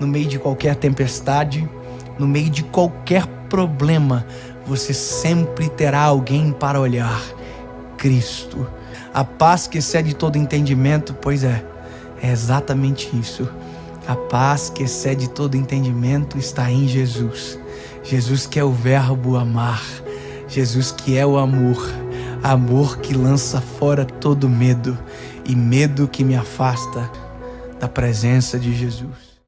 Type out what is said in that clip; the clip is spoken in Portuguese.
no meio de qualquer tempestade, no meio de qualquer problema, você sempre terá alguém para olhar: Cristo. A paz que excede todo entendimento, pois é, é exatamente isso. A paz que excede todo entendimento está em Jesus. Jesus que é o verbo amar. Jesus que é o amor. Amor que lança fora todo medo e medo que me afasta da presença de Jesus.